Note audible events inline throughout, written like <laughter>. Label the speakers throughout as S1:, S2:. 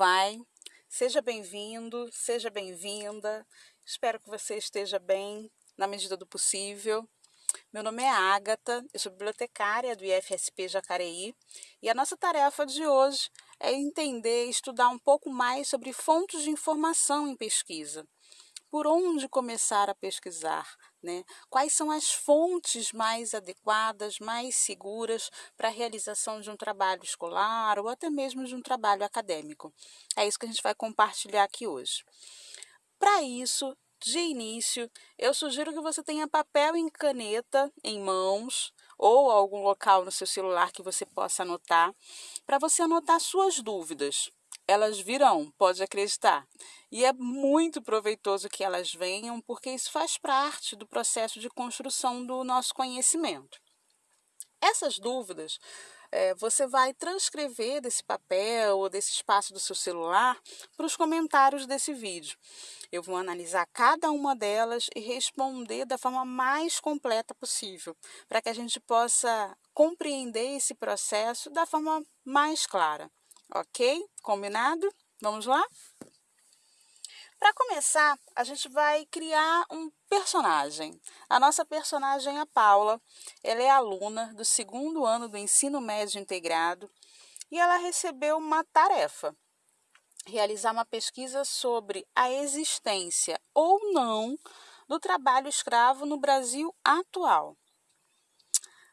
S1: vai? Seja bem-vindo, seja bem-vinda. Espero que você esteja bem na medida do possível. Meu nome é Ágata, eu sou bibliotecária do IFSP Jacareí e a nossa tarefa de hoje é entender e estudar um pouco mais sobre fontes de informação em pesquisa. Por onde começar a pesquisar? Né? Quais são as fontes mais adequadas, mais seguras para a realização de um trabalho escolar ou até mesmo de um trabalho acadêmico? É isso que a gente vai compartilhar aqui hoje. Para isso, de início, eu sugiro que você tenha papel e caneta em mãos ou algum local no seu celular que você possa anotar, para você anotar suas dúvidas elas virão, pode acreditar. E é muito proveitoso que elas venham, porque isso faz parte do processo de construção do nosso conhecimento. Essas dúvidas é, você vai transcrever desse papel ou desse espaço do seu celular para os comentários desse vídeo. Eu vou analisar cada uma delas e responder da forma mais completa possível, para que a gente possa compreender esse processo da forma mais clara. Ok? Combinado? Vamos lá? Para começar, a gente vai criar um personagem. A nossa personagem é a Paula. Ela é aluna do segundo ano do ensino médio integrado e ela recebeu uma tarefa: realizar uma pesquisa sobre a existência ou não do trabalho escravo no Brasil atual.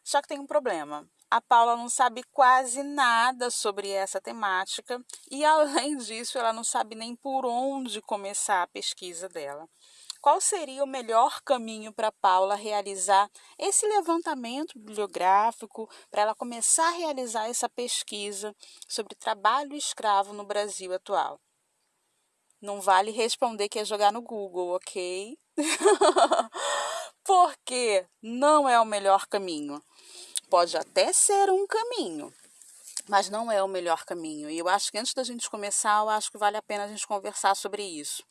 S1: Só que tem um problema a Paula não sabe quase nada sobre essa temática e, <laughs> além disso, ela não sabe nem por onde começar a pesquisa dela. Qual seria o melhor caminho para Paula realizar esse levantamento bibliográfico, para ela começar a realizar essa pesquisa sobre trabalho escravo no Brasil atual? Não vale responder que é jogar no Google, ok? <laughs> Porque não é o melhor caminho. Pode até ser um caminho, mas não é o melhor caminho. E eu acho que antes da gente começar, eu acho que vale a pena a gente conversar sobre isso.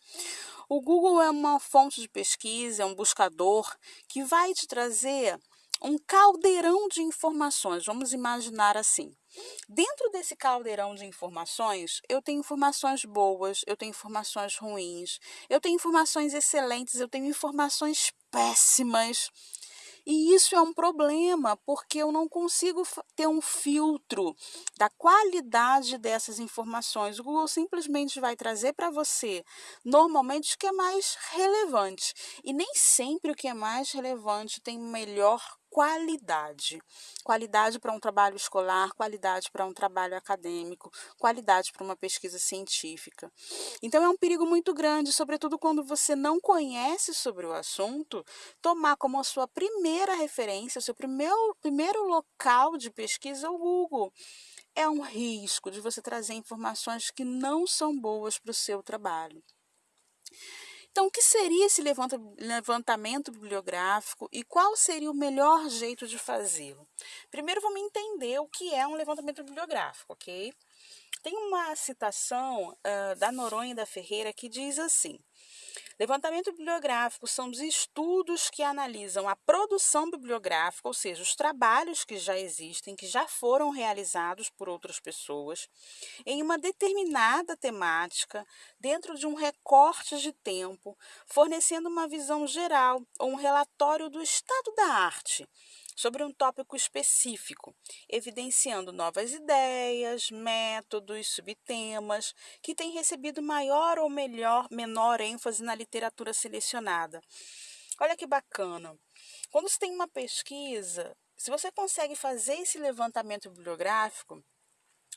S1: O Google é uma fonte de pesquisa, é um buscador que vai te trazer um caldeirão de informações, vamos imaginar assim. Dentro desse caldeirão de informações, eu tenho informações boas, eu tenho informações ruins, eu tenho informações excelentes, eu tenho informações péssimas. E isso é um problema, porque eu não consigo ter um filtro da qualidade dessas informações. O Google simplesmente vai trazer para você, normalmente, o que é mais relevante. E nem sempre o que é mais relevante tem melhor qualidade. Qualidade para um trabalho escolar, qualidade para um trabalho acadêmico, qualidade para uma pesquisa científica. Então é um perigo muito grande, sobretudo quando você não conhece sobre o assunto, tomar como a sua primeira referência, o seu primeiro, primeiro local de pesquisa o Google. É um risco de você trazer informações que não são boas para o seu trabalho. Então, o que seria esse levantamento bibliográfico e qual seria o melhor jeito de fazê-lo? Primeiro, vamos entender o que é um levantamento bibliográfico, ok? Tem uma citação uh, da Noronha da Ferreira que diz assim: Levantamento bibliográfico são os estudos que analisam a produção bibliográfica, ou seja, os trabalhos que já existem, que já foram realizados por outras pessoas, em uma determinada temática, dentro de um recorte de tempo, fornecendo uma visão geral ou um relatório do estado da arte sobre um tópico específico, evidenciando novas ideias, métodos, subtemas que têm recebido maior ou melhor, menor ênfase na literatura selecionada. Olha que bacana. Quando você tem uma pesquisa, se você consegue fazer esse levantamento bibliográfico,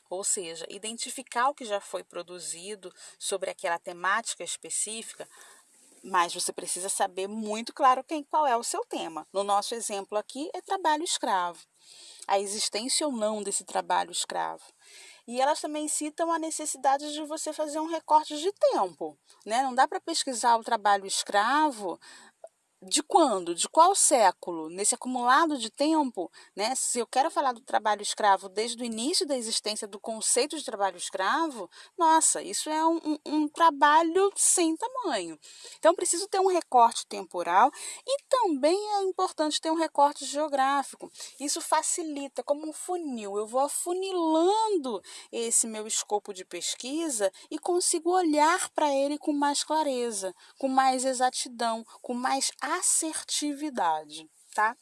S1: ou seja, identificar o que já foi produzido sobre aquela temática específica, mas você precisa saber muito claro quem, qual é o seu tema. No nosso exemplo aqui é trabalho escravo. A existência ou não desse trabalho escravo. E elas também citam a necessidade de você fazer um recorte de tempo. Né? Não dá para pesquisar o trabalho escravo de quando? De qual século? Nesse acumulado de tempo, né? Se eu quero falar do trabalho escravo desde o início da existência do conceito de trabalho escravo, nossa, isso é um, um, trabalho sem tamanho. Então, preciso ter um recorte temporal e também é importante ter um recorte geográfico. Isso facilita, como um funil, eu vou afunilando esse meu escopo de pesquisa e consigo olhar para ele com mais clareza, com mais exatidão, com mais assertividade, tá?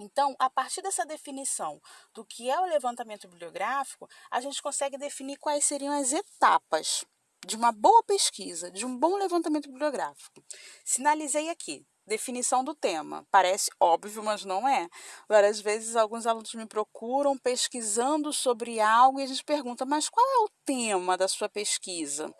S1: Então, a partir dessa definição do que é o levantamento bibliográfico, a gente consegue definir quais seriam as etapas de uma boa pesquisa, de um bom levantamento bibliográfico. Sinalizei aqui, definição do tema. Parece óbvio, mas não é. Várias vezes alguns alunos me procuram pesquisando sobre algo e a gente pergunta, mas qual é o tema da sua pesquisa?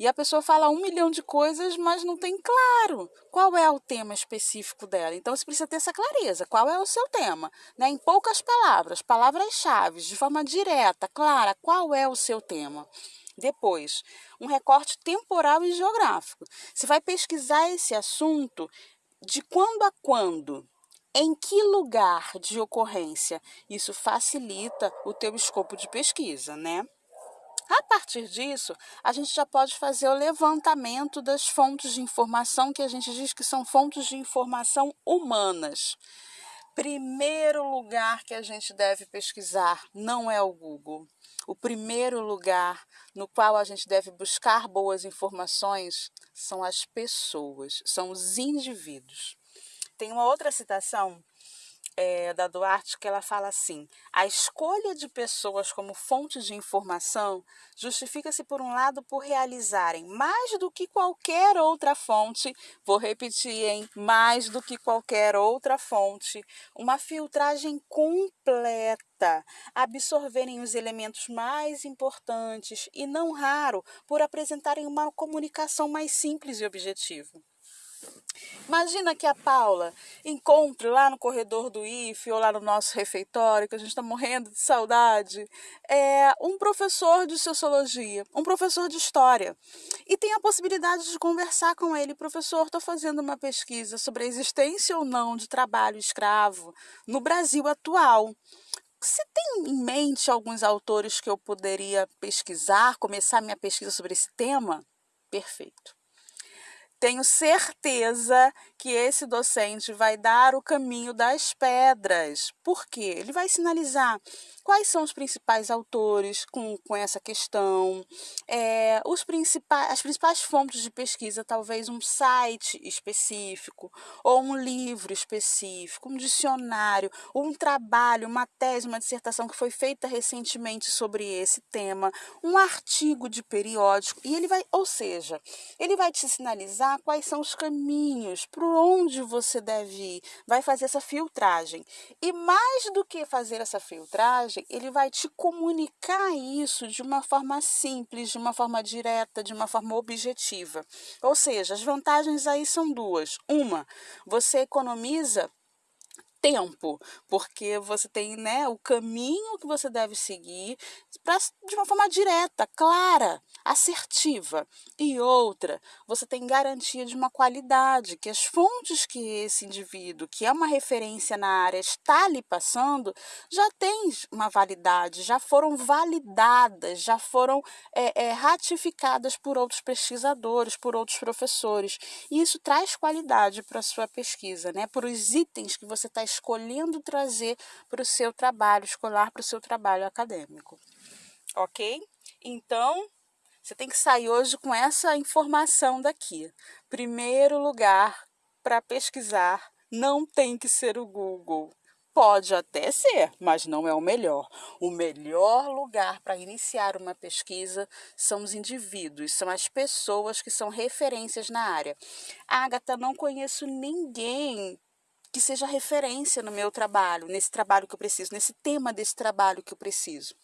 S1: E a pessoa fala um milhão de coisas, mas não tem claro qual é o tema específico dela. Então você precisa ter essa clareza. Qual é o seu tema? Né? Em poucas palavras, palavras-chave, de forma direta, clara, qual é o seu tema? Depois, um recorte temporal e geográfico. Você vai pesquisar esse assunto de quando a quando, em que lugar de ocorrência. Isso facilita o teu escopo de pesquisa, né? A partir disso, a gente já pode fazer o levantamento das fontes de informação que a gente diz que são fontes de informação humanas. Primeiro lugar que a gente deve pesquisar não é o Google. O primeiro lugar no qual a gente deve buscar boas informações são as pessoas, são os indivíduos. Tem uma outra citação é, da Duarte que ela fala assim: a escolha de pessoas como fonte de informação justifica-se, por um lado, por realizarem mais do que qualquer outra fonte, vou repetir, hein? Mais do que qualquer outra fonte, uma filtragem completa, absorverem os elementos mais importantes e, não raro, por apresentarem uma comunicação mais simples e objetiva. Imagina que a Paula encontre lá no corredor do IFE ou lá no nosso refeitório, que a gente está morrendo de saudade, é, um professor de sociologia, um professor de história, e tem a possibilidade de conversar com ele. Professor, estou fazendo uma pesquisa sobre a existência ou não de trabalho escravo no Brasil atual. Você tem em mente alguns autores que eu poderia pesquisar, começar minha pesquisa sobre esse tema? Perfeito tenho certeza que esse docente vai dar o caminho das pedras. Por quê? Ele vai sinalizar quais são os principais autores com, com essa questão, é, os principais, as principais fontes de pesquisa, talvez um site específico, ou um livro específico, um dicionário, ou um trabalho, uma tese, uma dissertação que foi feita recentemente sobre esse tema, um artigo de periódico, e ele vai, ou seja, ele vai te sinalizar quais são os caminhos, por onde você deve ir, vai fazer essa filtragem. E mais do que fazer essa filtragem, ele vai te comunicar isso de uma forma simples, de uma forma direta, de uma forma objetiva. Ou seja, as vantagens aí são duas. Uma, você economiza tempo, porque você tem né, o caminho que você deve seguir pra, de uma forma direta, clara, assertiva. E outra, você tem garantia de uma qualidade, que as fontes que esse indivíduo, que é uma referência na área, está lhe passando, já tem uma validade, já foram validadas, já foram é, é, ratificadas por outros pesquisadores, por outros professores. E isso traz qualidade para a sua pesquisa, né? para os itens que você está escolhendo trazer para o seu trabalho escolar, para o seu trabalho acadêmico. Ok? Então, você tem que sair hoje com essa informação daqui. Primeiro lugar para pesquisar não tem que ser o Google. Pode até ser, mas não é o melhor. O melhor lugar para iniciar uma pesquisa são os indivíduos, são as pessoas que são referências na área. Agatha, não conheço ninguém que seja referência no meu trabalho, nesse trabalho que eu preciso, nesse tema desse trabalho que eu preciso.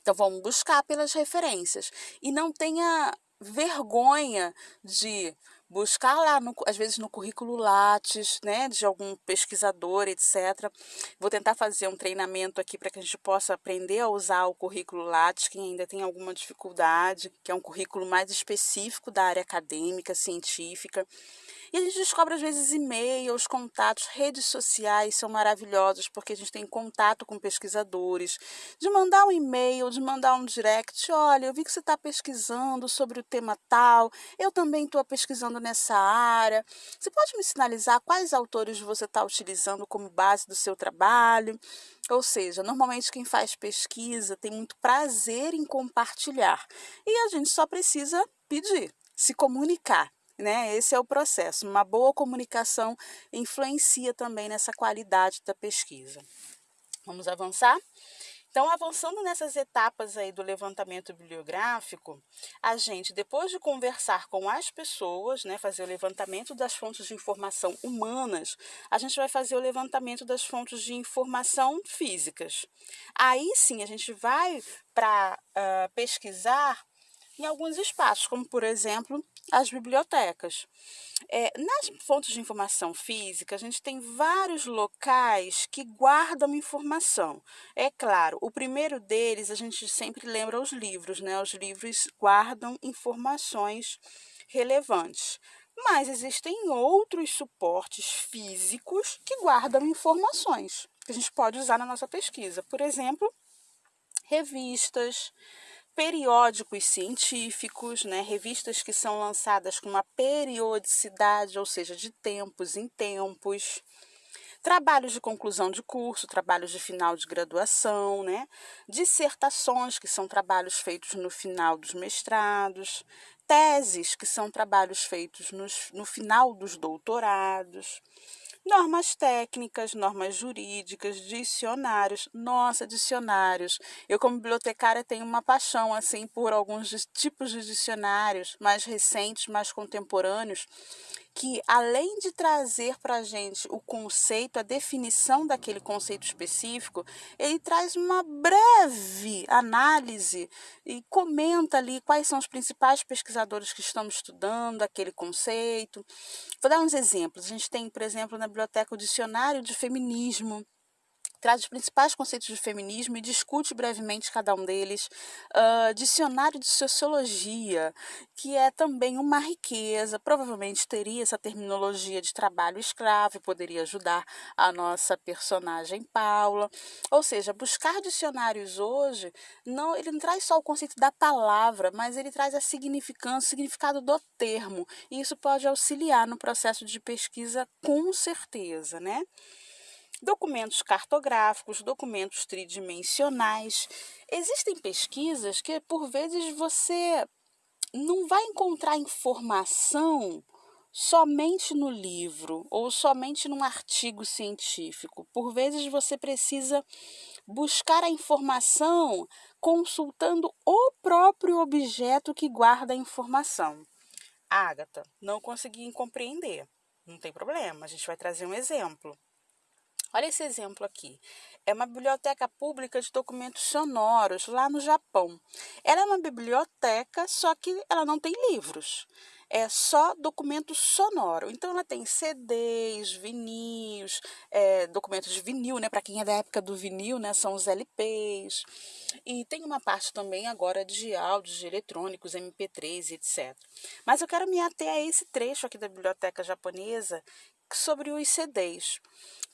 S1: Então vamos buscar pelas referências e não tenha vergonha de buscar lá, no, às vezes no currículo Lattes, né, de algum pesquisador, etc. Vou tentar fazer um treinamento aqui para que a gente possa aprender a usar o currículo Lattes, quem ainda tem alguma dificuldade, que é um currículo mais específico da área acadêmica, científica. E a gente descobre, às vezes, e-mails, contatos, redes sociais são maravilhosos, porque a gente tem contato com pesquisadores. De mandar um e-mail, de mandar um direct, olha, eu vi que você está pesquisando sobre o tema tal, eu também estou pesquisando nessa área. Você pode me sinalizar quais autores você está utilizando como base do seu trabalho? Ou seja, normalmente quem faz pesquisa tem muito prazer em compartilhar. E a gente só precisa pedir, se comunicar. Né? Esse é o processo. Uma boa comunicação influencia também nessa qualidade da pesquisa. Vamos avançar? Então, avançando nessas etapas aí do levantamento bibliográfico, a gente, depois de conversar com as pessoas, né, fazer o levantamento das fontes de informação humanas, a gente vai fazer o levantamento das fontes de informação físicas. Aí sim, a gente vai para uh, pesquisar em alguns espaços, como por exemplo as bibliotecas. É, nas fontes de informação física, a gente tem vários locais que guardam informação. É claro, o primeiro deles a gente sempre lembra os livros, né? Os livros guardam informações relevantes. Mas existem outros suportes físicos que guardam informações que a gente pode usar na nossa pesquisa. Por exemplo, revistas, periódicos científicos, né, revistas que são lançadas com uma periodicidade, ou seja, de tempos em tempos, trabalhos de conclusão de curso, trabalhos de final de graduação, né, dissertações, que são trabalhos feitos no final dos mestrados, teses, que são trabalhos feitos nos, no final dos doutorados normas técnicas, normas jurídicas, dicionários. Nossa, dicionários. Eu, como bibliotecária, tenho uma paixão assim por alguns tipos de dicionários mais recentes, mais contemporâneos, que além de trazer para a gente o conceito, a definição daquele conceito específico, ele traz uma breve análise e comenta ali quais são os principais pesquisadores que estão estudando aquele conceito. Vou dar uns exemplos. A gente tem, por exemplo, na biblioteca o Dicionário de Feminismo, traz os principais conceitos de feminismo e discute brevemente cada um deles. Uh, dicionário de Sociologia, que é também uma riqueza, provavelmente teria essa terminologia de trabalho escravo e poderia ajudar a nossa personagem Paula. Ou seja, buscar dicionários hoje, não, ele não traz só o conceito da palavra, mas ele traz a significância, o significado do termo. E isso pode auxiliar no processo de pesquisa com certeza, né? Documentos cartográficos, documentos tridimensionais. Existem pesquisas que, por vezes, você não vai encontrar informação somente no livro ou somente num artigo científico. Por vezes você precisa buscar a informação consultando o próprio objeto que guarda a informação. Ágata, não consegui compreender. Não tem problema, a gente vai trazer um exemplo. Olha esse exemplo aqui. É uma biblioteca pública de documentos sonoros lá no Japão. Ela é uma biblioteca, só que ela não tem livros. É só documento sonoro. Então, ela tem CDs, vinis, é, documentos de vinil, né? Para quem é da época do vinil, né? São os LPs. E tem uma parte também agora de áudios eletrônicos, MP3, etc. Mas eu quero me ater a esse trecho aqui da biblioteca japonesa sobre os CDs.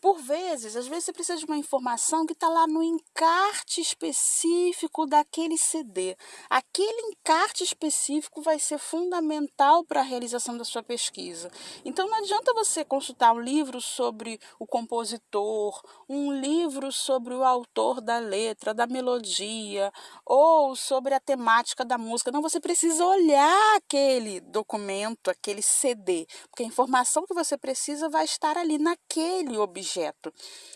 S1: Por vezes, às vezes você precisa de uma informação que está lá no encarte específico daquele CD. Aquele encarte específico vai ser fundamental para a realização da sua pesquisa. Então não adianta você consultar um livro sobre o compositor, um livro sobre o autor da letra, da melodia, ou sobre a temática da música. Não, você precisa olhar aquele documento, aquele CD, porque a informação que você precisa vai estar ali naquele objeto.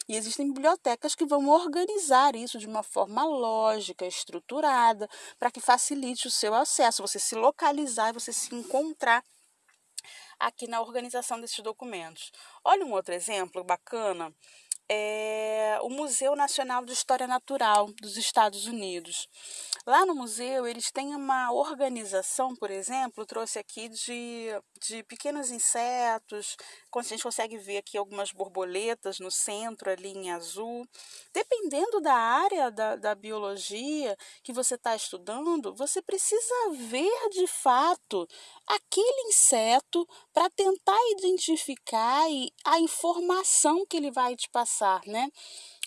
S1: E existem bibliotecas que vão organizar isso de uma forma lógica, estruturada, para que facilite o seu acesso, você se localizar e você se encontrar aqui na organização desses documentos. Olha um outro exemplo bacana é o Museu Nacional de História Natural dos Estados Unidos. Lá no museu, eles têm uma organização, por exemplo, trouxe aqui de, de pequenos insetos, a gente consegue ver aqui algumas borboletas no centro, ali em azul. Dependendo da área da, da biologia que você está estudando, você precisa ver de fato aquele inseto para tentar identificar a informação que ele vai te passar, né?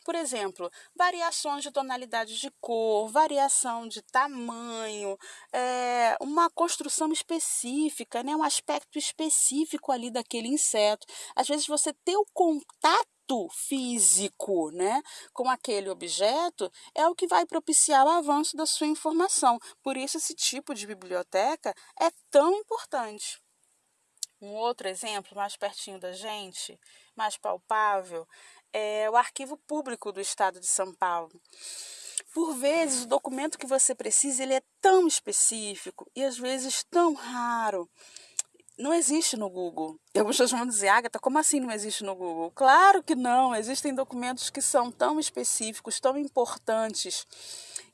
S1: Por exemplo, variações de tonalidade de cor, variação de tamanho, é, uma construção específica, né, um aspecto específico ali daquele inseto. Às vezes você ter o contato físico né, com aquele objeto é o que vai propiciar o avanço da sua informação. Por isso, esse tipo de biblioteca é tão importante. Um outro exemplo, mais pertinho da gente, mais palpável, é o arquivo público do Estado de São Paulo. Por vezes, o documento que você precisa ele é tão específico e às vezes tão raro. Não existe no Google. E algumas pessoas vão dizer, Agatha, como assim não existe no Google? Claro que não. Existem documentos que são tão específicos, tão importantes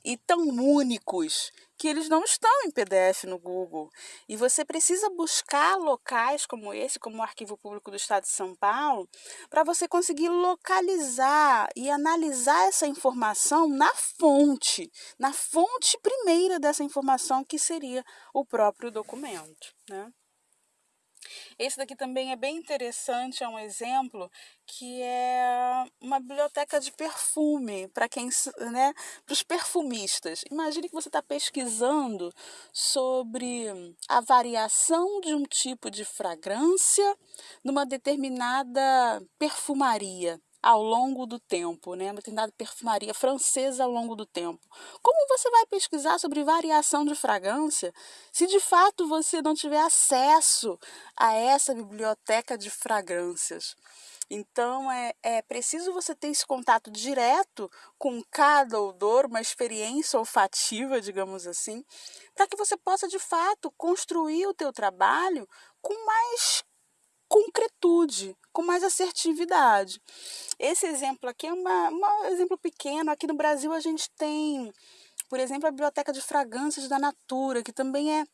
S1: e tão únicos que eles não estão em PDF no Google. E você precisa buscar locais como esse, como o Arquivo Público do Estado de São Paulo, para você conseguir localizar e analisar essa informação na fonte, na fonte primeira dessa informação, que seria o próprio documento. Né? Esse daqui também é bem interessante, é um exemplo que é uma biblioteca de perfume para quem, né, para os perfumistas. Imagine que você está pesquisando sobre a variação de um tipo de fragrância numa determinada perfumaria ao longo do tempo, né? Uma determinada perfumaria francesa ao longo do tempo. Como você vai pesquisar sobre variação de fragrância se de fato você não tiver acesso a essa biblioteca de fragrâncias? Então é, é preciso você ter esse contato direto com cada odor, uma experiência olfativa, digamos assim, para que você possa de fato construir o teu trabalho com mais concretude, com mais assertividade. Esse exemplo aqui é uma, um exemplo pequeno. Aqui no Brasil a gente tem, por exemplo, a Biblioteca de Fragrâncias da Natura, que também é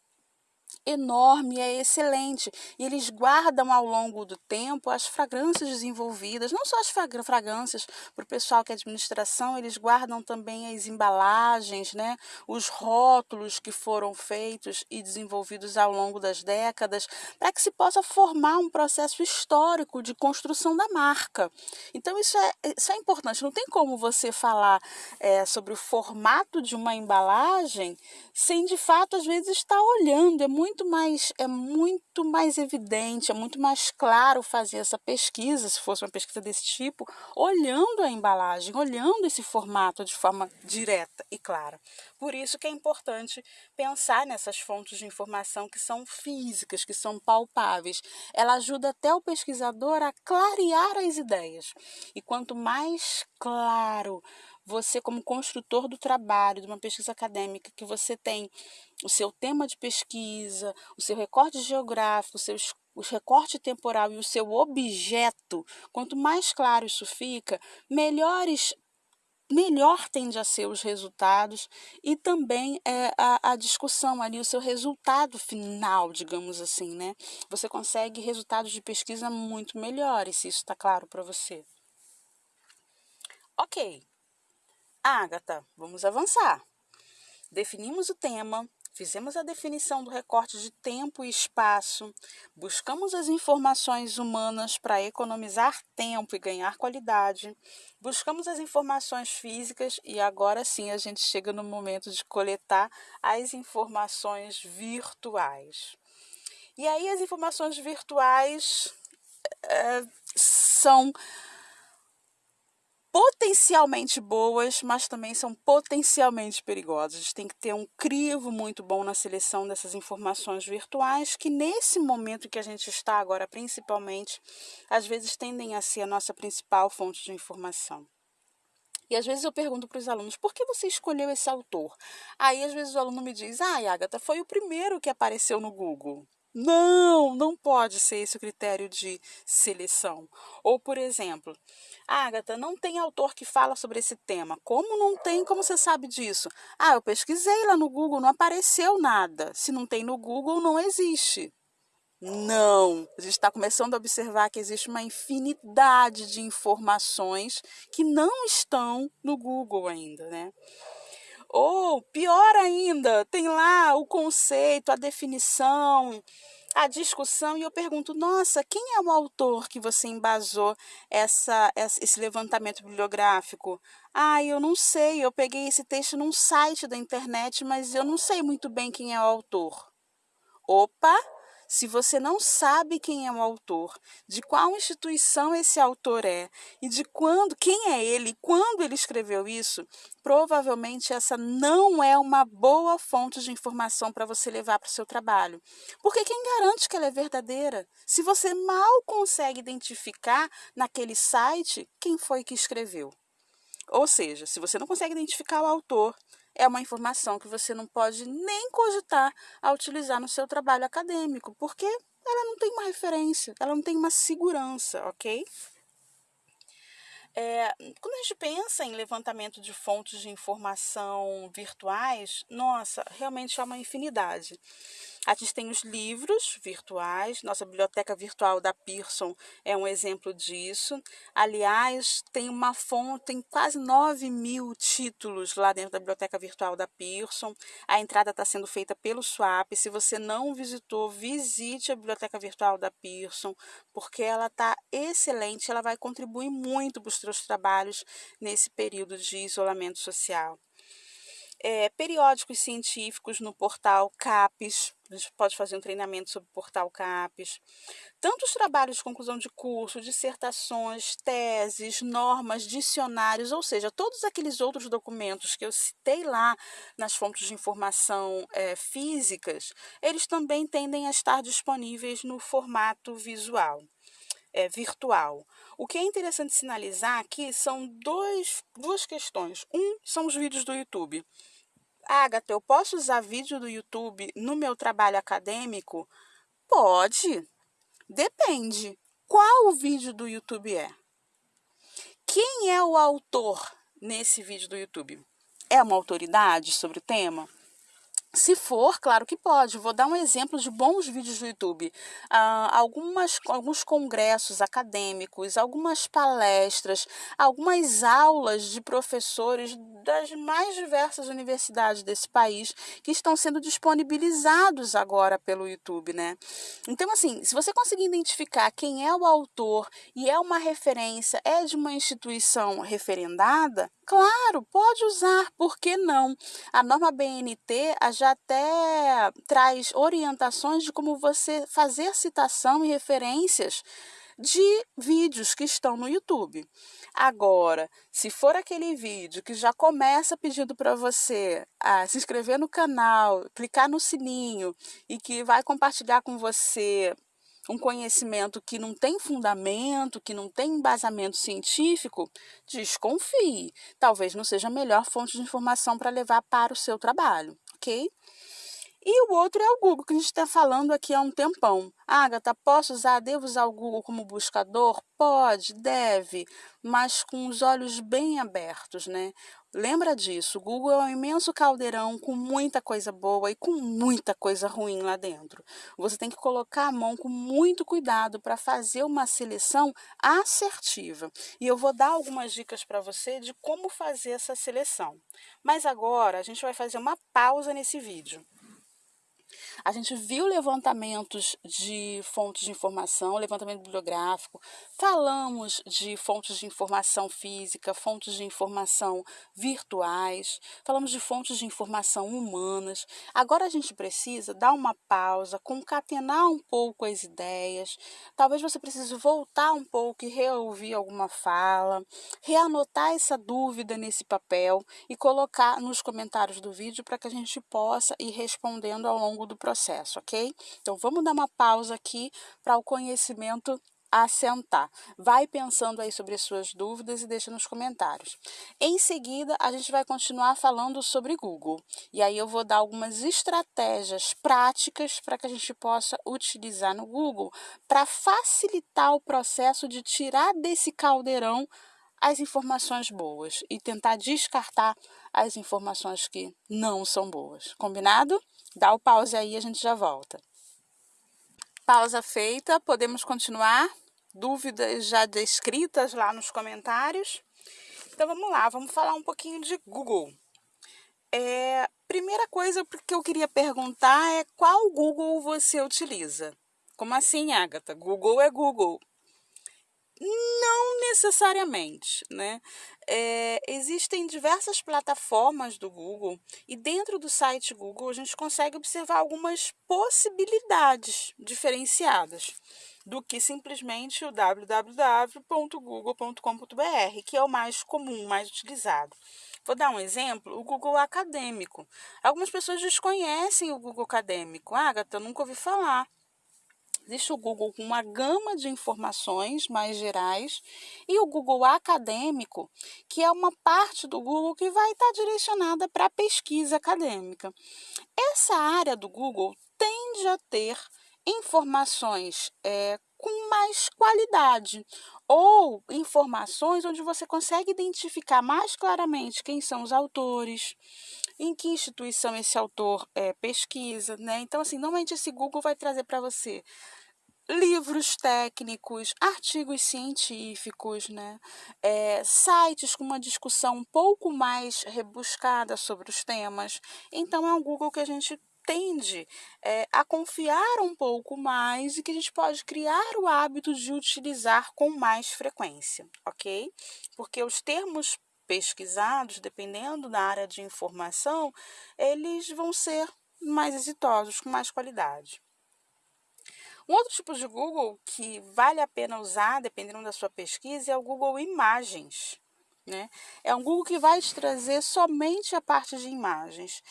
S1: enorme, é excelente. E eles guardam ao longo do tempo as fragrâncias desenvolvidas, não só as fragrâncias para o pessoal que é administração, eles guardam também as embalagens, né, os rótulos que foram feitos e desenvolvidos ao longo das décadas, para que se possa formar um processo histórico de construção da marca. Então, isso é, isso é importante. Não tem como você falar é, sobre o formato de uma embalagem sem, de fato, às vezes estar olhando. É muito muito mais é muito mais evidente, é muito mais claro fazer essa pesquisa, se fosse uma pesquisa desse tipo, olhando a embalagem, olhando esse formato de forma direta e clara. Por isso que é importante pensar nessas fontes de informação que são físicas, que são palpáveis. Ela ajuda até o pesquisador a clarear as ideias. E quanto mais claro você como construtor do trabalho, de uma pesquisa acadêmica, que você tem o seu tema de pesquisa, o seu recorte geográfico, o seu o recorte temporal e o seu objeto, quanto mais claro isso fica, melhores melhor tende a ser os resultados e também é, a, a discussão ali, o seu resultado final, digamos assim, né? Você consegue resultados de pesquisa muito melhores, se isso está claro para você. Ok. Agatha, vamos avançar. Definimos o tema, fizemos a definição do recorte de tempo e espaço, buscamos as informações humanas para economizar tempo e ganhar qualidade, buscamos as informações físicas e agora sim a gente chega no momento de coletar as informações virtuais. E aí as informações virtuais é, são potencialmente boas, mas também são potencialmente perigosas. A gente tem que ter um crivo muito bom na seleção dessas informações virtuais, que nesse momento que a gente está agora, principalmente, às vezes tendem a ser a nossa principal fonte de informação. E às vezes eu pergunto para os alunos, por que você escolheu esse autor? Aí às vezes o aluno me diz, ah, Agatha, foi o primeiro que apareceu no Google. Não, não pode ser esse o critério de seleção. Ou, por exemplo, Agatha, não tem autor que fala sobre esse tema. Como não tem? Como você sabe disso? Ah, eu pesquisei lá no Google, não apareceu nada. Se não tem no Google, não existe. Não, a gente está começando a observar que existe uma infinidade de informações que não estão no Google ainda, né? Ou pior ainda, tem lá o conceito, a definição, a discussão e eu pergunto: nossa, quem é o autor que você embasou essa, esse levantamento bibliográfico? Ah, eu não sei, eu peguei esse texto num site da internet, mas eu não sei muito bem quem é o autor. Opa! Se você não sabe quem é o autor, de qual instituição esse autor é e de quando, quem é ele, quando ele escreveu isso, provavelmente essa não é uma boa fonte de informação para você levar para o seu trabalho. Porque quem garante que ela é verdadeira? Se você mal consegue identificar naquele site quem foi que escreveu. Ou seja, se você não consegue identificar o autor, é uma informação que você não pode nem cogitar a utilizar no seu trabalho acadêmico, porque ela não tem uma referência, ela não tem uma segurança, ok? É, quando a gente pensa em levantamento de fontes de informação virtuais, nossa, realmente há uma infinidade. A gente tem os livros virtuais, nossa biblioteca virtual da Pearson é um exemplo disso. Aliás, tem uma fonte, tem quase 9 mil títulos lá dentro da biblioteca virtual da Pearson. A entrada está sendo feita pelo Swap. Se você não visitou, visite a biblioteca virtual da Pearson, porque ela está excelente, ela vai contribuir muito para os seus trabalhos nesse período de isolamento social é, periódicos científicos no portal CAPES, a gente pode fazer um treinamento sobre o portal CAPES. Tantos trabalhos de conclusão de curso, dissertações, teses, normas, dicionários, ou seja, todos aqueles outros documentos que eu citei lá nas fontes de informação é, físicas, eles também tendem a estar disponíveis no formato visual. É, virtual. O que é interessante sinalizar aqui são dois, duas questões. Um são os vídeos do YouTube. Agatha, eu posso usar vídeo do YouTube no meu trabalho acadêmico? Pode. Depende. Qual o vídeo do YouTube é? Quem é o autor nesse vídeo do YouTube? É uma autoridade sobre o tema? Se for, claro que pode. Vou dar um exemplo de bons vídeos do YouTube. Ah, algumas, alguns congressos acadêmicos, algumas palestras, algumas aulas de professores das mais diversas universidades desse país que estão sendo disponibilizados agora pelo YouTube, né? Então, assim, se você conseguir identificar quem é o autor e é uma referência, é de uma instituição referendada, claro, pode usar, por que não? A norma BNT, já até traz orientações de como você fazer citação e referências de vídeos que estão no YouTube. Agora, se for aquele vídeo que já começa pedindo para você ah, se inscrever no canal, clicar no sininho e que vai compartilhar com você um conhecimento que não tem fundamento, que não tem embasamento científico, desconfie. Talvez não seja a melhor fonte de informação para levar para o seu trabalho, ok? E o outro é o Google, que a gente está falando aqui há um tempão. Agatha, posso usar, devo usar o Google como buscador? Pode, deve, mas com os olhos bem abertos, né? Lembra disso, o Google é um imenso caldeirão com muita coisa boa e com muita coisa ruim lá dentro. Você tem que colocar a mão com muito cuidado para fazer uma seleção assertiva. E eu vou dar algumas dicas para você de como fazer essa seleção. Mas agora a gente vai fazer uma pausa nesse vídeo. A gente viu levantamentos de fontes de informação, levantamento bibliográfico, falamos de fontes de informação física, fontes de informação virtuais, falamos de fontes de informação humanas. Agora a gente precisa dar uma pausa, concatenar um pouco as ideias. Talvez você precise voltar um pouco e reouvir alguma fala, reanotar essa dúvida nesse papel e colocar nos comentários do vídeo para que a gente possa ir respondendo ao longo do processo, ok? Então vamos dar uma pausa aqui para o conhecimento assentar. Vai pensando aí sobre as suas dúvidas e deixa nos comentários. Em seguida, a gente vai continuar falando sobre Google. E aí eu vou dar algumas estratégias práticas para que a gente possa utilizar no Google para facilitar o processo de tirar desse caldeirão as informações boas e tentar descartar as informações que não são boas. Combinado? Dá o pause aí a gente já volta. Pausa feita, podemos continuar? Dúvidas já descritas lá nos comentários? Então vamos lá, vamos falar um pouquinho de Google. É, primeira coisa que eu queria perguntar é qual Google você utiliza? Como assim, Agatha? Google é Google. Não necessariamente, né? É, existem diversas plataformas do Google e dentro do site Google a gente consegue observar algumas possibilidades diferenciadas do que simplesmente o www.google.com.br, que é o mais comum, mais utilizado. Vou dar um exemplo, o Google Acadêmico. Algumas pessoas desconhecem o Google Acadêmico. Ah, Agatha, nunca ouvi falar. Existe o Google com uma gama de informações mais gerais e o Google acadêmico, que é uma parte do Google que vai estar direcionada para a pesquisa acadêmica. Essa área do Google tende a ter informações é, com mais qualidade ou informações onde você consegue identificar mais claramente quem são os autores, em que instituição esse autor é, pesquisa, né? Então, assim, normalmente esse Google vai trazer para você livros técnicos, artigos científicos, né? É, sites com uma discussão um pouco mais rebuscada sobre os temas. Então, é um Google que a gente tende é, a confiar um pouco mais e que a gente pode criar o hábito de utilizar com mais frequência, ok? Porque os termos pesquisados, dependendo da área de informação, eles vão ser mais exitosos, com mais qualidade. Um outro tipo de Google que vale a pena usar, dependendo da sua pesquisa, é o Google Imagens. Né? É um Google que vai te trazer somente a parte de imagens.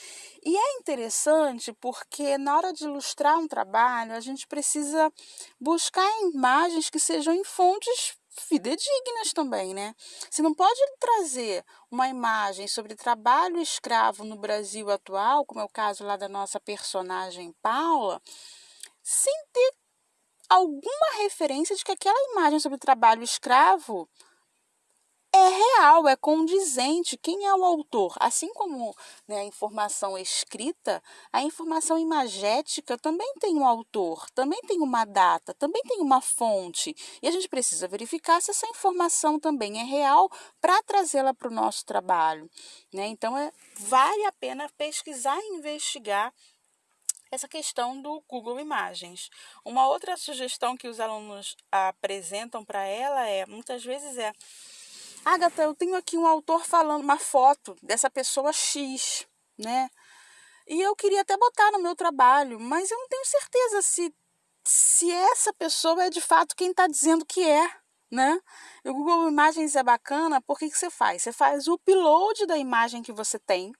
S1: E é interessante porque na hora de ilustrar um trabalho, a gente precisa buscar imagens que sejam em fontes fidedignas também, né? Você não pode trazer uma imagem sobre trabalho escravo no Brasil atual, como é o caso lá da nossa personagem Paula, sem ter alguma referência de que aquela imagem sobre trabalho escravo é real, é condizente. Quem é o autor? Assim como né, a informação escrita, a informação imagética também tem um autor, também tem uma data, também tem uma fonte. E a gente precisa verificar se essa informação também é real para trazê-la para o nosso trabalho. Né? Então, é, vale a pena pesquisar e investigar essa questão do Google Imagens. Uma outra sugestão que os alunos apresentam para ela é, muitas vezes é, Agatha, eu tenho aqui um autor falando uma foto dessa pessoa X, né? E eu queria até botar no meu trabalho, mas eu não tenho certeza se, se essa pessoa é de fato quem está dizendo que é, né? O Google Imagens é bacana, porque que você faz? Você faz o upload da imagem que você tem,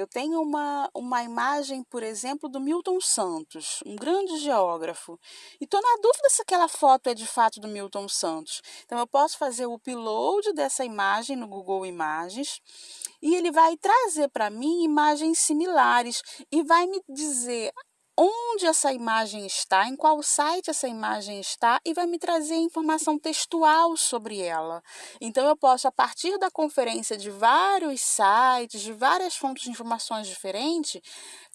S1: eu tenho uma, uma imagem, por exemplo, do Milton Santos, um grande geógrafo, e estou na dúvida se aquela foto é de fato do Milton Santos. Então, eu posso fazer o upload dessa imagem no Google Imagens e ele vai trazer para mim imagens similares e vai me dizer onde essa imagem está, em qual site essa imagem está e vai me trazer informação textual sobre ela. Então eu posso a partir da conferência de vários sites, de várias fontes de informações diferentes,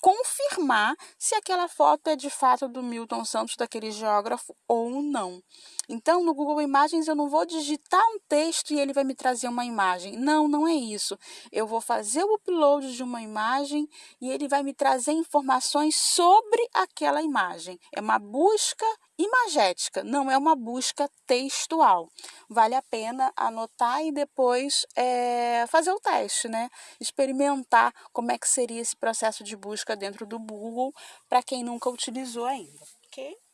S1: confirmar se aquela foto é de fato do Milton Santos, daquele geógrafo ou não. Então, no Google Imagens, eu não vou digitar um texto e ele vai me trazer uma imagem. Não, não é isso. Eu vou fazer o upload de uma imagem e ele vai me trazer informações sobre aquela imagem. É uma busca imagética, não é uma busca textual. Vale a pena anotar e depois é, fazer o teste, né? Experimentar como é que seria esse processo de busca dentro do Google para quem nunca utilizou ainda, ok?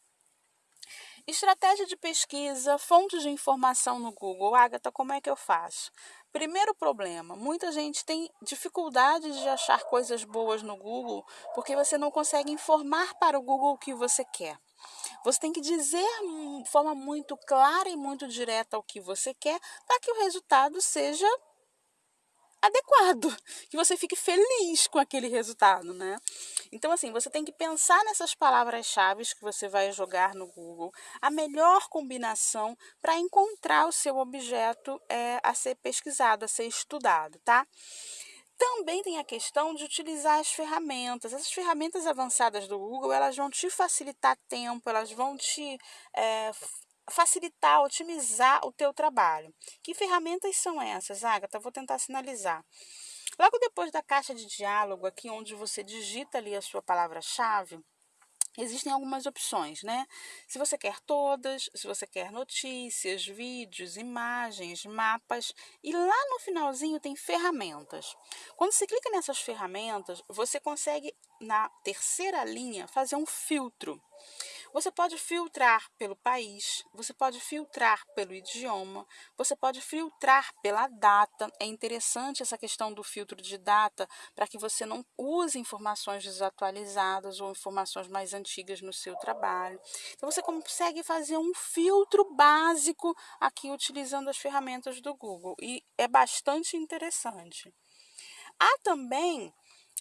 S1: Estratégia de pesquisa, fontes de informação no Google. Agatha, como é que eu faço? Primeiro problema, muita gente tem dificuldade de achar coisas boas no Google porque você não consegue informar para o Google o que você quer. Você tem que dizer de forma muito clara e muito direta o que você quer para que o resultado seja adequado, que você fique feliz com aquele resultado, né? Então, assim, você tem que pensar nessas palavras-chave que você vai jogar no Google, a melhor combinação para encontrar o seu objeto é, a ser pesquisado, a ser estudado, tá? Também tem a questão de utilizar as ferramentas. Essas ferramentas avançadas do Google, elas vão te facilitar tempo, elas vão te é, facilitar, otimizar o teu trabalho. Que ferramentas são essas, Agatha? Vou tentar sinalizar. Logo depois da caixa de diálogo, aqui onde você digita ali a sua palavra-chave, Existem algumas opções, né? Se você quer todas, se você quer notícias, vídeos, imagens, mapas, e lá no finalzinho tem ferramentas. Quando você clica nessas ferramentas, você consegue na terceira linha fazer um filtro. Você pode filtrar pelo país, você pode filtrar pelo idioma, você pode filtrar pela data. É interessante essa questão do filtro de data para que você não use informações desatualizadas ou informações mais antigas no seu trabalho. Então você consegue fazer um filtro básico aqui utilizando as ferramentas do Google e é bastante interessante. Há também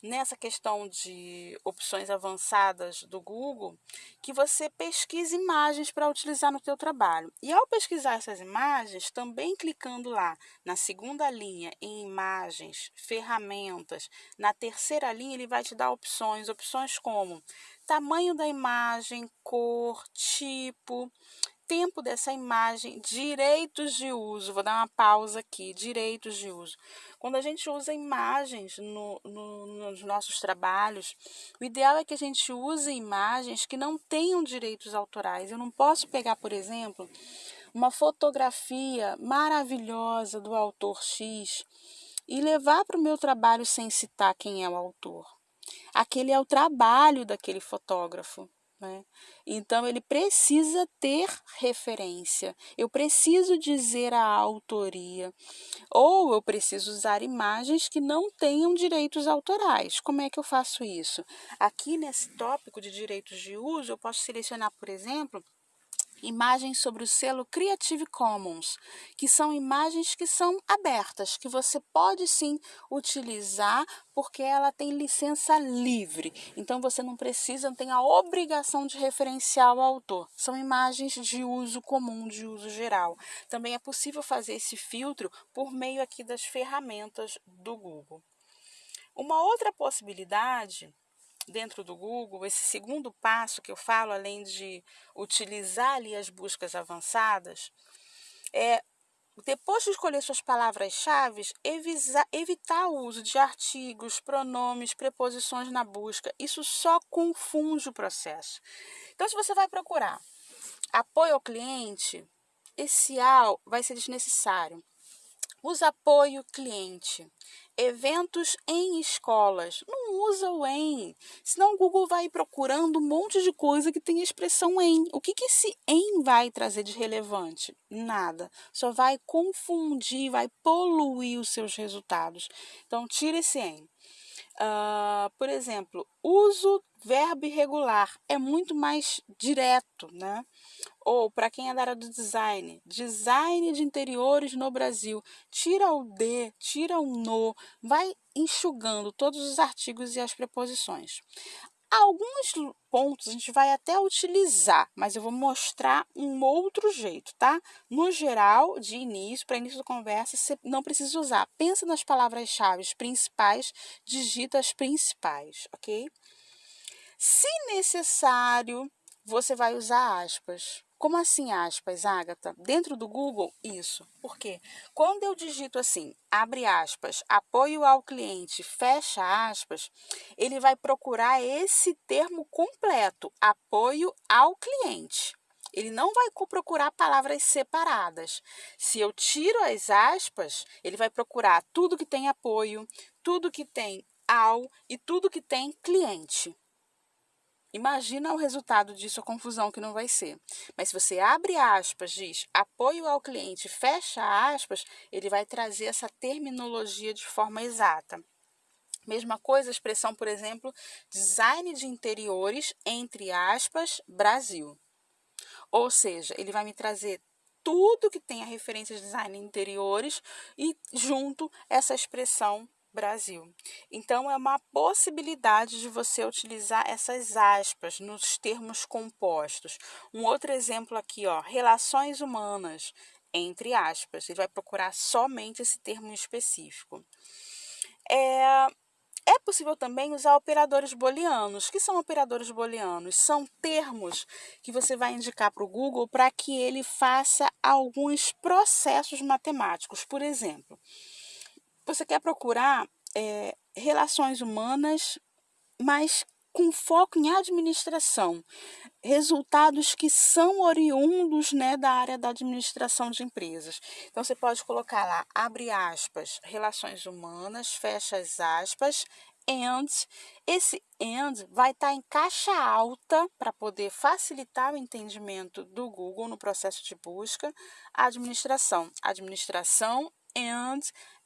S1: nessa questão de opções avançadas do Google, que você pesquise imagens para utilizar no teu trabalho. E ao pesquisar essas imagens, também clicando lá na segunda linha em imagens, ferramentas, na terceira linha ele vai te dar opções, opções como tamanho da imagem, cor, tipo, tempo dessa imagem, direitos de uso. Vou dar uma pausa aqui, direitos de uso. Quando a gente usa imagens no, no, nos nossos trabalhos, o ideal é que a gente use imagens que não tenham direitos autorais. Eu não posso pegar, por exemplo, uma fotografia maravilhosa do autor X e levar para o meu trabalho sem citar quem é o autor. Aquele é o trabalho daquele fotógrafo. Né? Então, ele precisa ter referência, eu preciso dizer a autoria, ou eu preciso usar imagens que não tenham direitos autorais. Como é que eu faço isso? Aqui nesse tópico de direitos de uso, eu posso selecionar, por exemplo, imagens sobre o selo Creative Commons, que são imagens que são abertas, que você pode sim utilizar porque ela tem licença livre. Então você não precisa, não tem a obrigação de referenciar o autor. São imagens de uso comum, de uso geral. Também é possível fazer esse filtro por meio aqui das ferramentas do Google. Uma outra possibilidade dentro do Google, esse segundo passo que eu falo, além de utilizar ali as buscas avançadas, é depois de escolher suas palavras-chave, evitar o uso de artigos, pronomes, preposições na busca. Isso só confunde o processo. Então, se você vai procurar apoio ao cliente, esse AL vai ser desnecessário. Usa apoio cliente. Eventos em escolas. Não usa o em. Senão o Google vai procurando um monte de coisa que tem a expressão em. O que, que esse em vai trazer de relevante? Nada. Só vai confundir, vai poluir os seus resultados. Então, tira esse em. Uh, por exemplo, uso verbo irregular é muito mais direto, né? Ou para quem é da área do design, design de interiores no Brasil, tira o de, tira o no, vai enxugando todos os artigos e as preposições. Alguns pontos a gente vai até utilizar, mas eu vou mostrar um outro jeito, tá? No geral, de início, para início da conversa, você não precisa usar. Pensa nas palavras-chave principais, digita as principais, ok? Se necessário, você vai usar aspas. Como assim aspas, Agatha? Dentro do Google, isso. Por quê? Quando eu digito assim, abre aspas, apoio ao cliente, fecha aspas, ele vai procurar esse termo completo, apoio ao cliente. Ele não vai procurar palavras separadas. Se eu tiro as aspas, ele vai procurar tudo que tem apoio, tudo que tem ao e tudo que tem cliente. Imagina o resultado disso, a confusão que não vai ser. Mas se você abre aspas, diz apoio ao cliente, fecha aspas, ele vai trazer essa terminologia de forma exata. Mesma coisa, a expressão, por exemplo, design de interiores, entre aspas, Brasil. Ou seja, ele vai me trazer tudo que tem a referência de design de interiores e junto essa expressão Brasil. Então, é uma possibilidade de você utilizar essas aspas nos termos compostos. Um outro exemplo aqui, ó, relações humanas, entre aspas. Ele vai procurar somente esse termo específico. É, é possível também usar operadores booleanos. O que são operadores booleanos? São termos que você vai indicar para o Google para que ele faça alguns processos matemáticos. Por exemplo, você quer procurar é, relações humanas, mas com foco em administração, resultados que são oriundos né, da área da administração de empresas. Então, você pode colocar lá, abre aspas, relações humanas, fecha as aspas, and. Esse and vai estar tá em caixa alta para poder facilitar o entendimento do Google no processo de busca, administração. Administração and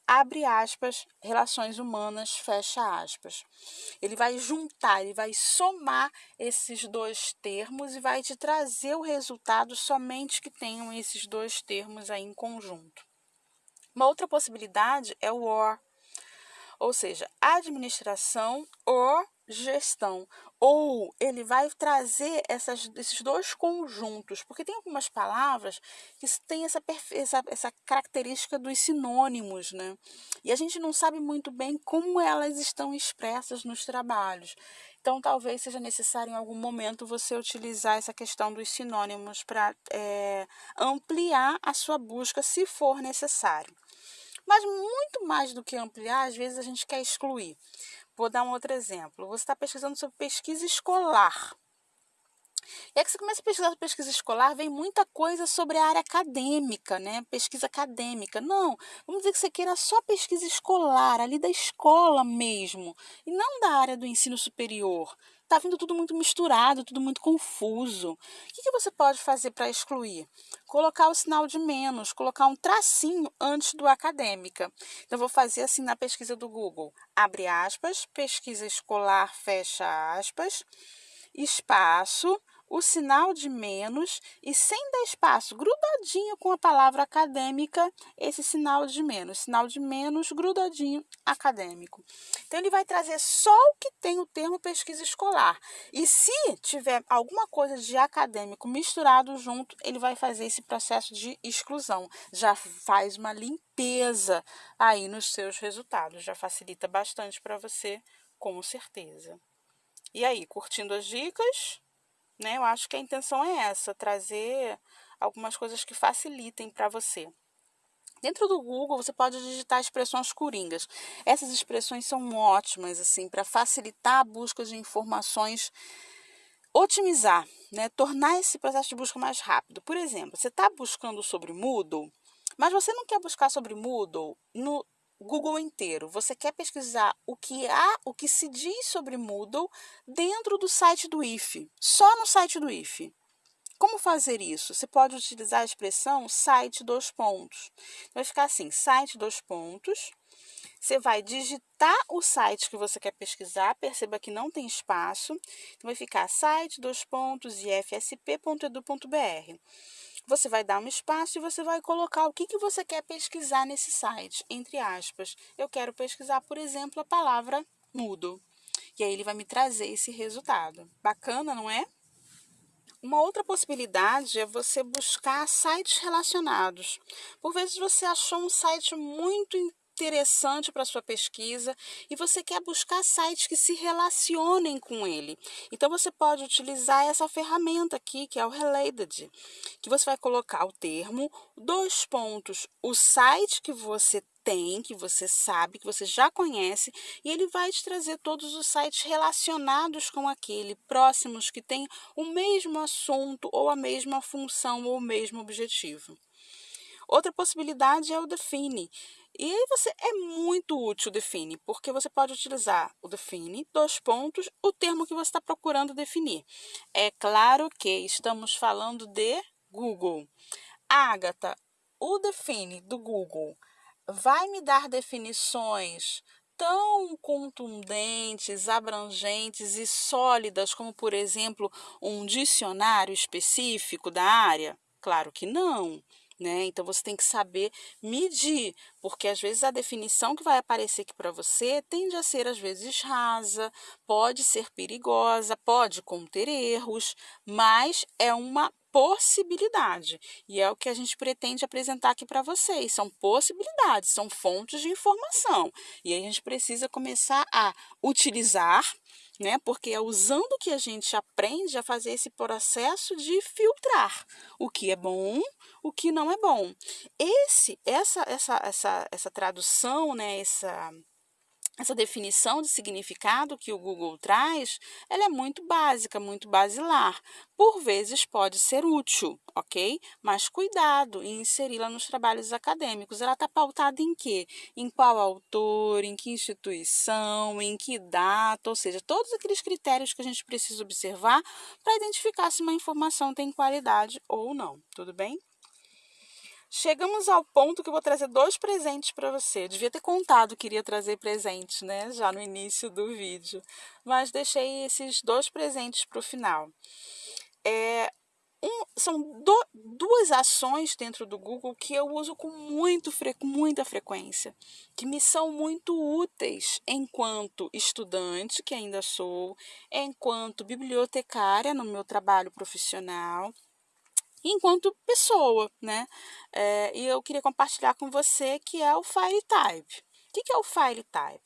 S1: abre aspas, relações humanas, fecha aspas. Ele vai juntar, ele vai somar esses dois termos e vai te trazer o resultado somente que tenham esses dois termos aí em conjunto. Uma outra possibilidade é o OR, ou seja, administração or gestão. Ou ele vai trazer essas, esses dois conjuntos, porque tem algumas palavras que têm essa, essa, essa característica dos sinônimos, né? E a gente não sabe muito bem como elas estão expressas nos trabalhos. Então, talvez seja necessário em algum momento você utilizar essa questão dos sinônimos para é, ampliar a sua busca, se for necessário. Mas muito mais do que ampliar, às vezes a gente quer excluir. Vou dar um outro exemplo. Você está pesquisando sobre pesquisa escolar. E aí que você começa a pesquisar sobre pesquisa escolar, vem muita coisa sobre a área acadêmica, né? Pesquisa acadêmica. Não, vamos dizer que você queira só pesquisa escolar, ali da escola mesmo, e não da área do ensino superior. Está vindo tudo muito misturado, tudo muito confuso. O que, que você pode fazer para excluir? Colocar o sinal de menos, colocar um tracinho antes do acadêmica. Então, vou fazer assim na pesquisa do Google. Abre aspas, pesquisa escolar, fecha aspas, espaço, o sinal de menos e sem dar espaço, grudadinho com a palavra acadêmica, esse sinal de menos, sinal de menos grudadinho acadêmico. Então ele vai trazer só o que tem o termo pesquisa escolar. E se tiver alguma coisa de acadêmico misturado junto, ele vai fazer esse processo de exclusão. Já faz uma limpeza aí nos seus resultados, já facilita bastante para você, com certeza. E aí, curtindo as dicas? Né? Eu acho que a intenção é essa, trazer algumas coisas que facilitem para você. Dentro do Google, você pode digitar expressões coringas. Essas expressões são ótimas assim para facilitar a busca de informações, otimizar, né? tornar esse processo de busca mais rápido. Por exemplo, você está buscando sobre Moodle, mas você não quer buscar sobre Moodle no Google inteiro. Você quer pesquisar o que há, o que se diz sobre Moodle dentro do site do IFE, só no site do IFE. Como fazer isso? Você pode utilizar a expressão site dois pontos. Vai ficar assim, site dois pontos. Você vai digitar o site que você quer pesquisar, perceba que não tem espaço. Então, vai ficar site dois pontos ifsp.edu.br. Você vai dar um espaço e você vai colocar o que, que você quer pesquisar nesse site, entre aspas. Eu quero pesquisar, por exemplo, a palavra mudo. E aí ele vai me trazer esse resultado. Bacana, não é? Uma outra possibilidade é você buscar sites relacionados. Por vezes você achou um site muito interessante para sua pesquisa e você quer buscar sites que se relacionem com ele. Então você pode utilizar essa ferramenta aqui, que é o Related, que você vai colocar o termo, dois pontos, o site que você tem, que você sabe, que você já conhece, e ele vai te trazer todos os sites relacionados com aquele, próximos, que têm o mesmo assunto, ou a mesma função, ou o mesmo objetivo. Outra possibilidade é o Define. E aí você é muito útil o define, porque você pode utilizar o define, dois pontos, o termo que você está procurando definir. É claro que estamos falando de Google. Agatha, o define do Google vai me dar definições tão contundentes, abrangentes e sólidas como, por exemplo, um dicionário específico da área? Claro que não. Né? Então você tem que saber medir, porque às vezes a definição que vai aparecer aqui para você tende a ser às vezes rasa, pode ser perigosa, pode conter erros, mas é uma possibilidade. E é o que a gente pretende apresentar aqui para vocês. São possibilidades, são fontes de informação. E a gente precisa começar a utilizar né? Porque é usando que a gente aprende a fazer esse processo de filtrar o que é bom, o que não é bom. Esse, essa, essa, essa, essa tradução, né? Essa essa definição de significado que o Google traz, ela é muito básica, muito basilar. Por vezes pode ser útil, ok? Mas cuidado em inseri-la nos trabalhos acadêmicos. Ela está pautada em quê? Em qual autor, em que instituição, em que data, ou seja, todos aqueles critérios que a gente precisa observar para identificar se uma informação tem qualidade ou não. Tudo bem? Chegamos ao ponto que eu vou trazer dois presentes para você. Devia ter contado que iria trazer presentes, né? Já no início do vídeo. Mas deixei esses dois presentes para o final. É, um, são do, duas ações dentro do Google que eu uso com, muito, com muita frequência, que me são muito úteis enquanto estudante, que ainda sou, enquanto bibliotecária no meu trabalho profissional enquanto pessoa, né? É, e eu queria compartilhar com você que é o File Type. O que é o File Type?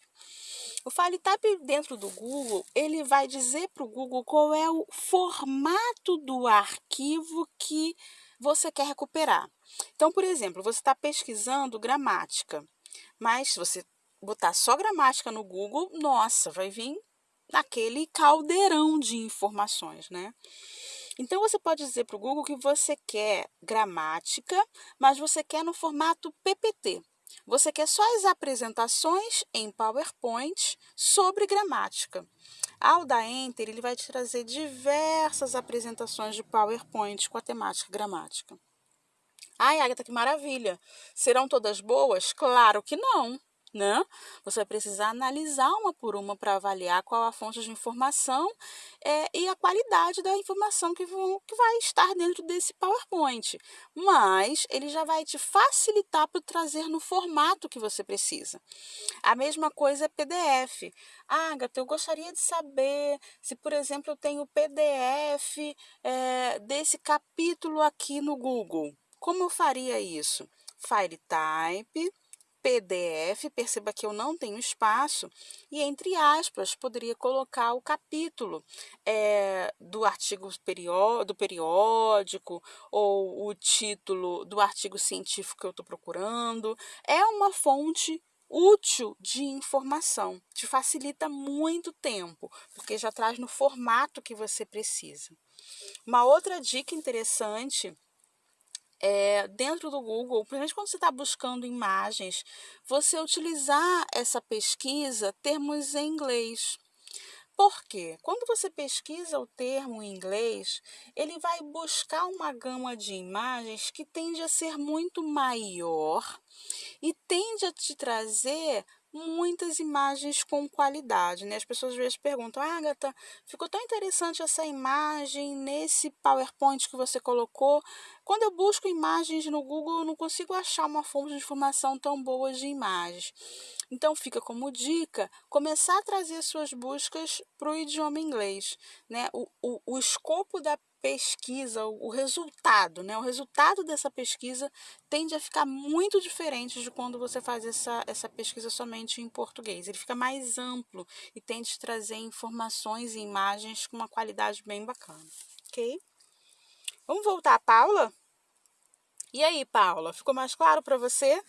S1: O File Type dentro do Google, ele vai dizer para o Google qual é o formato do arquivo que você quer recuperar. Então, por exemplo, você está pesquisando gramática, mas se você botar só gramática no Google, nossa, vai vir naquele caldeirão de informações, né? Então, você pode dizer para o Google que você quer gramática, mas você quer no formato PPT. Você quer só as apresentações em PowerPoint sobre gramática. Ao dar Enter, ele vai te trazer diversas apresentações de PowerPoint com a temática gramática. Ai, Agatha, que maravilha! Serão todas boas? Claro que não né? Você vai precisar analisar uma por uma para avaliar qual a fonte de informação é, e a qualidade da informação que, vão, que vai estar dentro desse PowerPoint. Mas ele já vai te facilitar para trazer no formato que você precisa. A mesma coisa é PDF. Ah, Agatha, eu gostaria de saber se, por exemplo, eu tenho PDF é, desse capítulo aqui no Google. Como eu faria isso? File Type PDF, perceba que eu não tenho espaço, e entre aspas, poderia colocar o capítulo é, do artigo do periódico ou o título do artigo científico que eu estou procurando. É uma fonte útil de informação, te facilita muito tempo, porque já traz no formato que você precisa. Uma outra dica interessante é, dentro do Google, principalmente quando você está buscando imagens, você utilizar essa pesquisa termos em inglês. Por quê? Quando você pesquisa o termo em inglês, ele vai buscar uma gama de imagens que tende a ser muito maior e tende a te trazer muitas imagens com qualidade, né? As pessoas às vezes perguntam, ah, Agatha, ficou tão interessante essa imagem nesse PowerPoint que você colocou. Quando eu busco imagens no Google, eu não consigo achar uma fonte de informação tão boa de imagens. Então, fica como dica começar a trazer suas buscas para o idioma inglês. Né? O, o, o escopo da pesquisa, o resultado, né? O resultado dessa pesquisa tende a ficar muito diferente de quando você faz essa, essa pesquisa somente em português. Ele fica mais amplo e tende a trazer informações e imagens com uma qualidade bem bacana, ok? Vamos voltar a Paula? E aí, Paula, ficou mais claro para você?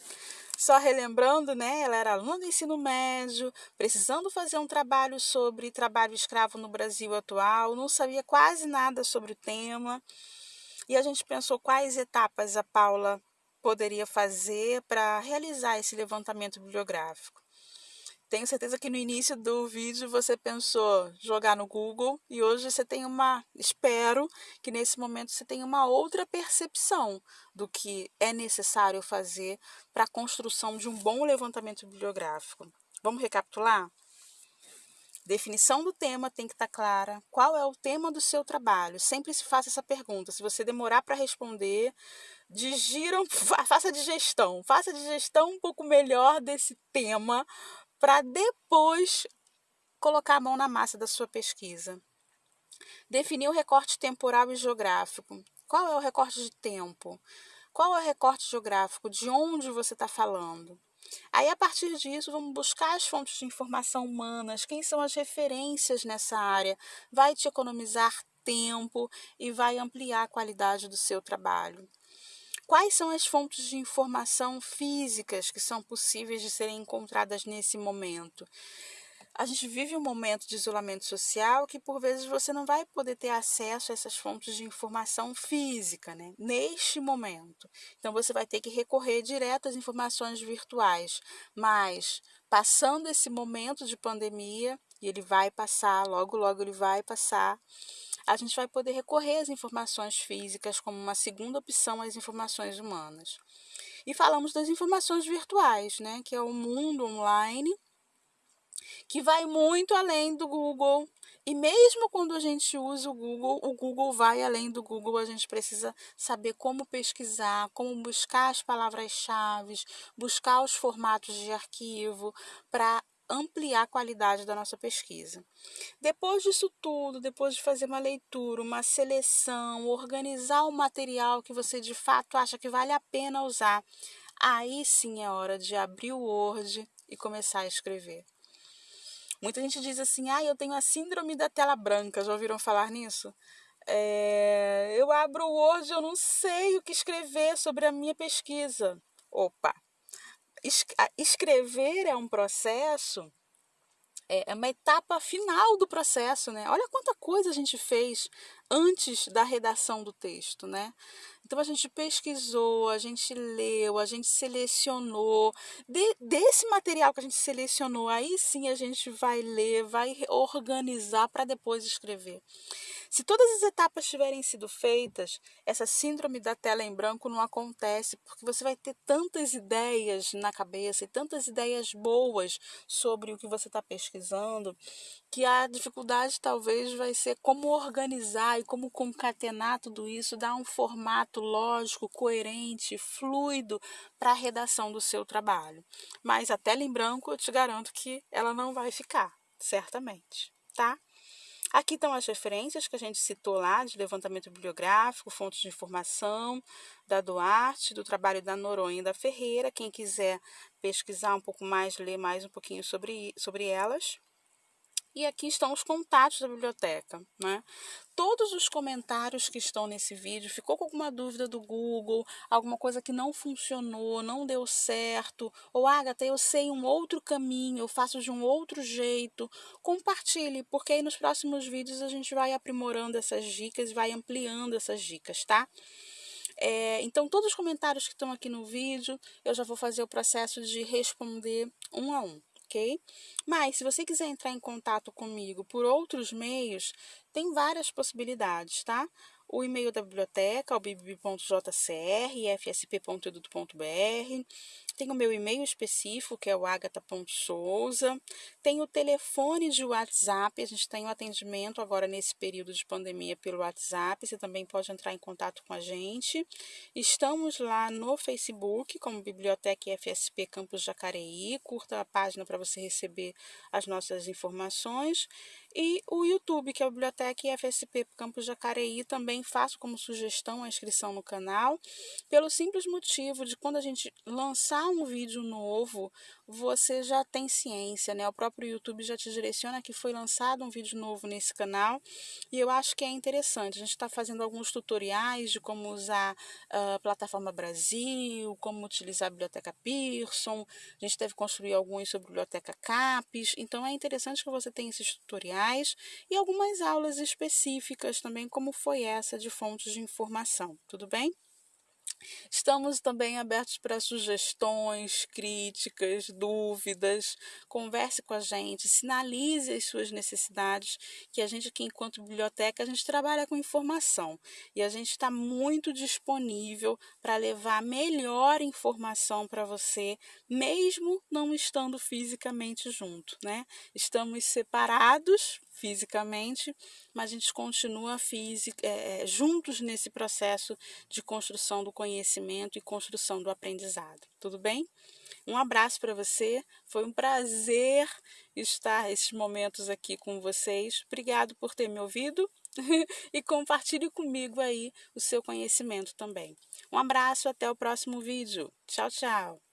S1: Só relembrando, né, ela era aluna do ensino médio, precisando fazer um trabalho sobre trabalho escravo no Brasil atual, não sabia quase nada sobre o tema. E a gente pensou quais etapas a Paula poderia fazer para realizar esse levantamento bibliográfico. Tenho certeza que no início do vídeo você pensou jogar no Google e hoje você tem uma, espero que nesse momento você tenha uma outra percepção do que é necessário fazer para a construção de um bom levantamento bibliográfico. Vamos recapitular? Definição do tema tem que estar tá clara. Qual é o tema do seu trabalho? Sempre se faça essa pergunta. Se você demorar para responder, digiram, <laughs> faça a digestão. Faça a digestão um pouco melhor desse tema para depois colocar a mão na massa da sua pesquisa. Definir o recorte temporal e geográfico. Qual é o recorte de tempo? Qual é o recorte geográfico? De onde você está falando? Aí, a partir disso, vamos buscar as fontes de informação humanas, quem são as referências nessa área. Vai te economizar tempo e vai ampliar a qualidade do seu trabalho. Quais são as fontes de informação físicas que são possíveis de serem encontradas nesse momento? A gente vive um momento de isolamento social que por vezes você não vai poder ter acesso a essas fontes de informação física, né? Neste momento. Então você vai ter que recorrer direto às informações virtuais. Mas passando esse momento de pandemia, e ele vai passar, logo logo ele vai passar a gente vai poder recorrer às informações físicas como uma segunda opção às informações humanas. E falamos das informações virtuais, né, que é o mundo online, que vai muito além do Google. E mesmo quando a gente usa o Google, o Google vai além do Google, a gente precisa saber como pesquisar, como buscar as palavras-chave, buscar os formatos de arquivo para ampliar a qualidade da nossa pesquisa. Depois disso tudo, depois de fazer uma leitura, uma seleção, organizar o material que você de fato acha que vale a pena usar, aí sim é hora de abrir o Word e começar a escrever. Muita gente diz assim: ah, eu tenho a síndrome da tela branca. Já ouviram falar nisso? É, eu abro o Word, eu não sei o que escrever sobre a minha pesquisa. Opa, escrever é um processo, é, é uma etapa final do processo, né? Olha quanta coisa a gente fez antes da redação do texto, né? Então a gente pesquisou, a gente leu, a gente selecionou. De, desse material que a gente selecionou, aí sim a gente vai ler, vai organizar para depois escrever. Se todas as etapas tiverem sido feitas, essa síndrome da tela em branco não acontece, porque você vai ter tantas ideias na cabeça e tantas ideias boas sobre o que você está pesquisando, que a dificuldade talvez vai ser como organizar e como concatenar tudo isso, dar um formato lógico, coerente, fluido para a redação do seu trabalho. Mas a tela em branco eu te garanto que ela não vai ficar, certamente, tá? Aqui estão as referências que a gente citou lá, de levantamento bibliográfico, fontes de informação, da Duarte, do trabalho da Noronha e da Ferreira. Quem quiser pesquisar um pouco mais, ler mais um pouquinho sobre, sobre elas. E aqui estão os contatos da biblioteca. Né? Todos os comentários que estão nesse vídeo, ficou com alguma dúvida do Google, alguma coisa que não funcionou, não deu certo, ou Agatha, eu sei um outro caminho, eu faço de um outro jeito, compartilhe, porque aí nos próximos vídeos a gente vai aprimorando essas dicas, vai ampliando essas dicas, tá? É, então, todos os comentários que estão aqui no vídeo, eu já vou fazer o processo de responder um a um ok? Mas se você quiser entrar em contato comigo por outros meios, tem várias possibilidades, tá? O e-mail da biblioteca, o bib.jcr.fsp.edu.br. Tem o meu e-mail específico, que é o agatha.souza. Tem o telefone de WhatsApp, a gente tem o um atendimento agora nesse período de pandemia pelo WhatsApp, você também pode entrar em contato com a gente. Estamos lá no Facebook, como Biblioteca FSP Campus Jacareí. Curta a página para você receber as nossas informações. E o YouTube, que é a Biblioteca IFSP Campus Jacareí, também faço como sugestão a inscrição no canal, pelo simples motivo de quando a gente lançar um vídeo novo, você já tem ciência, né? O próprio YouTube já te direciona que foi lançado um vídeo novo nesse canal e eu acho que é interessante. A gente está fazendo alguns tutoriais de como usar a plataforma Brasil, como utilizar a biblioteca Pearson, a gente deve construir alguns sobre a biblioteca CAPES, então é interessante que você tenha esses tutoriais e algumas aulas específicas também, como foi essa de fontes de informação, tudo bem? Estamos também abertos para sugestões, críticas, dúvidas. Converse com a gente, sinalize as suas necessidades, que a gente aqui, enquanto biblioteca, a gente trabalha com informação e a gente está muito disponível para levar melhor informação para você, mesmo não estando fisicamente junto, né? Estamos separados fisicamente, mas a gente continua física, é, juntos nesse processo de construção do conhecimento conhecimento e construção do aprendizado. Tudo bem? Um abraço para você. Foi um prazer estar esses momentos aqui com vocês. Obrigado por ter me ouvido <laughs> e compartilhe comigo aí o seu conhecimento também. Um abraço, até o próximo vídeo. Tchau, tchau.